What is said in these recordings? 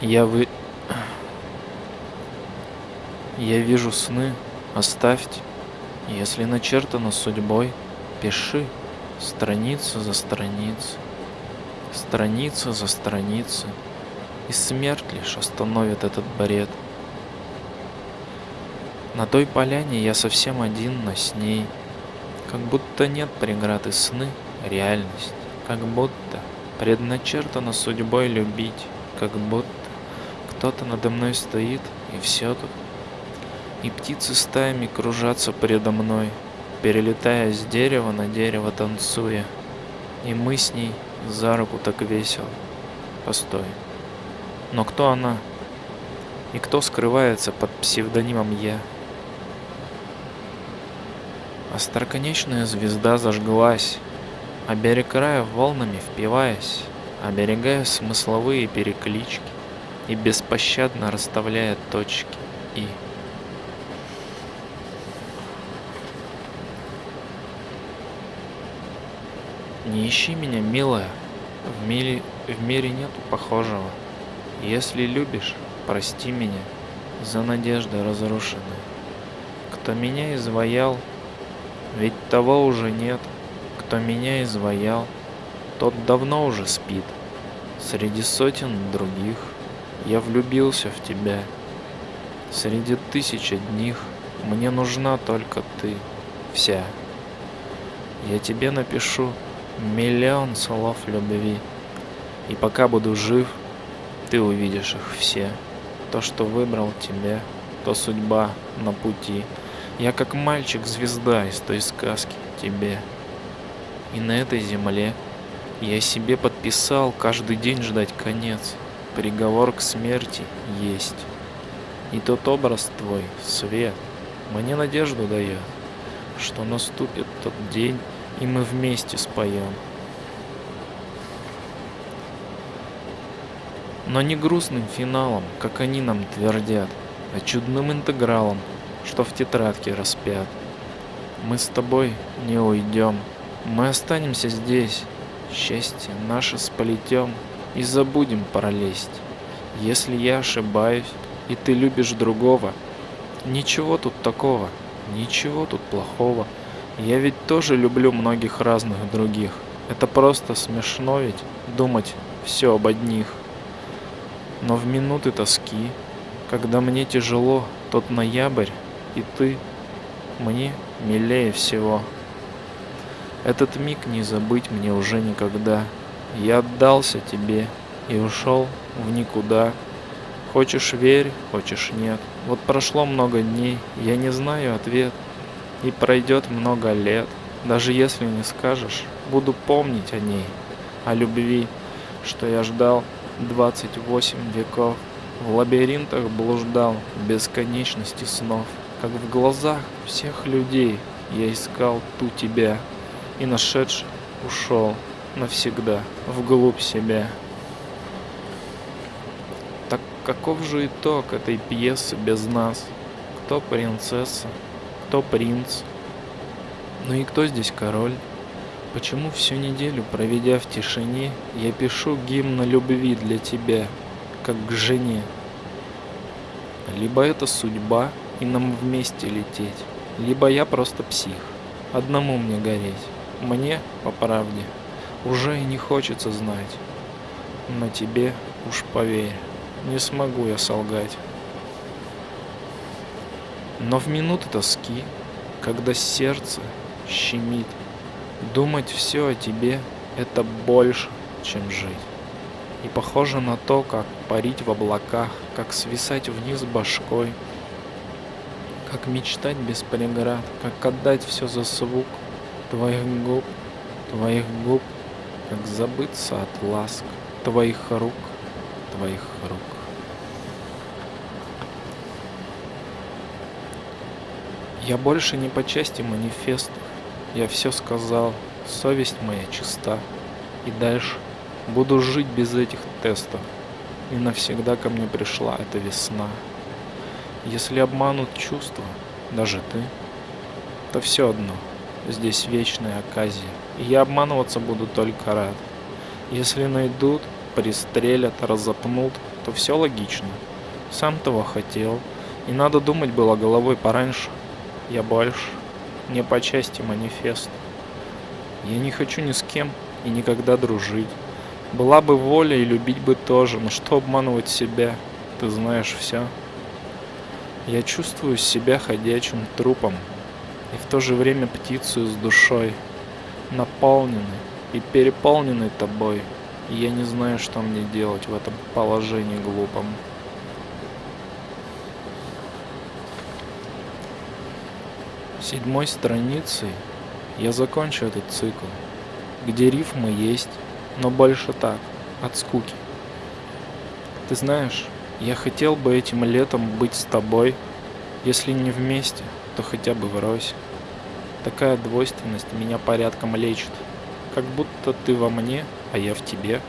Я вы... Я вижу сны, оставьте. Если начертано судьбой, пиши. Страницу за страницей, страница за страницей, и смерть лишь остановит этот бред. На той поляне я совсем один, но с ней, как будто нет преград и сны, реальность, как будто предначертано судьбой любить, как будто кто-то надо мной стоит, и все тут. И птицы стаями кружатся передо мной, перелетая с дерева на дерево танцуя. И мы с ней за руку так весело. Постой. Но кто она? И кто скрывается под псевдонимом «Я»? Остроконечная звезда зажглась, а берег края волнами впиваясь, оберегая смысловые переклички и беспощадно расставляя точки «и». Не ищи меня, милая, в мире, в мире нету похожего. Если любишь, прости меня за надежды разрушенные. Кто меня изваял, ведь того уже нет. Кто меня изваял, тот давно уже спит. Среди сотен других я влюбился в тебя. Среди тысяч одних мне нужна только ты, вся. Я тебе напишу миллион слов любви. И пока буду жив, ты увидишь их все. То, что выбрал тебя, то судьба на пути. Я как мальчик-звезда из той сказки тебе. И на этой земле я себе подписал каждый день ждать конец. Приговор к смерти есть. И тот образ твой, свет, мне надежду дает, что наступит тот день, и мы вместе споем. Но не грустным финалом, как они нам твердят, а чудным интегралом, что в тетрадке распят. Мы с тобой не уйдем, мы останемся здесь, счастье наше сполетем и забудем пролезть. Если я ошибаюсь, и ты любишь другого, ничего тут такого, ничего тут плохого. Я ведь тоже люблю многих разных других. Это просто смешно ведь думать все об одних. Но в минуты тоски, когда мне тяжело, тот ноябрь и ты мне милее всего. Этот миг не забыть мне уже никогда. Я отдался тебе и ушел в никуда. Хочешь верь, хочешь нет. Вот прошло много дней, я не знаю ответ. И пройдет много лет, даже если не скажешь, буду помнить о ней, о любви, что я ждал 28 веков. В лабиринтах блуждал бесконечности снов, как в глазах всех людей я искал ту тебя и нашедший ушел навсегда вглубь себя. Так каков же итог этой пьесы без нас? Кто принцесса, кто принц? Ну и кто здесь король? Почему всю неделю, проведя в тишине, я пишу гимн любви для тебя, как к жене? Либо это судьба, и нам вместе лететь, либо я просто псих, одному мне гореть. Мне, по правде, уже и не хочется знать. Но тебе уж поверь, не смогу я солгать. Но в минуты тоски, когда сердце щемит, думать все о тебе — это больше, чем жить. И похоже на то, как парить в облаках, как свисать вниз башкой, как мечтать без преград, как отдать все за звук твоих губ, твоих губ, как забыться от ласк твоих рук, твоих рук. Я больше не по части манифестов, я все сказал, совесть моя чиста, и дальше буду жить без этих тестов, и навсегда ко мне пришла эта весна. Если обманут чувства, даже ты, то все одно, здесь вечная оказия, я обманываться буду только рад. Если найдут, пристрелят, разопнут, то все логично. Сам того хотел, и надо думать было головой пораньше. Я больше не по части манифест. Я не хочу ни с кем и никогда дружить. Была бы воля и любить бы тоже, но что обманывать себя? Ты знаешь все. Я чувствую себя ходячим трупом и в то же время птицу с душой, наполненной и переполненной тобой. И я не знаю, что мне делать в этом положении глупом. Седьмой страницей я закончу этот цикл, где рифмы есть, но больше так, от скуки. Ты знаешь, я хотел бы этим летом быть с тобой, если не вместе, то хотя бы врозь. Такая двойственность меня порядком лечит, как будто ты во мне, а я в тебе.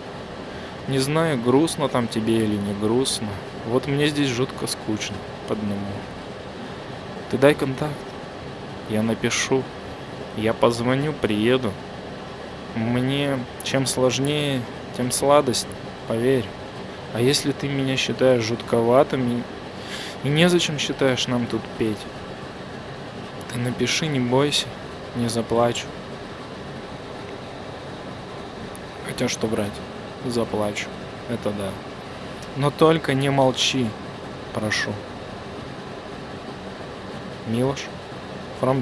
Не знаю, грустно там тебе или не грустно, вот мне здесь жутко скучно, по одному. Ты дай контакт, я напишу, я позвоню, приеду. Мне чем сложнее, тем сладость, поверь. А если ты меня считаешь жутковатым и незачем считаешь нам тут петь, ты напиши, не бойся, не заплачу. Хотя что брать, заплачу, это да. Но только не молчи, прошу. Милош, from.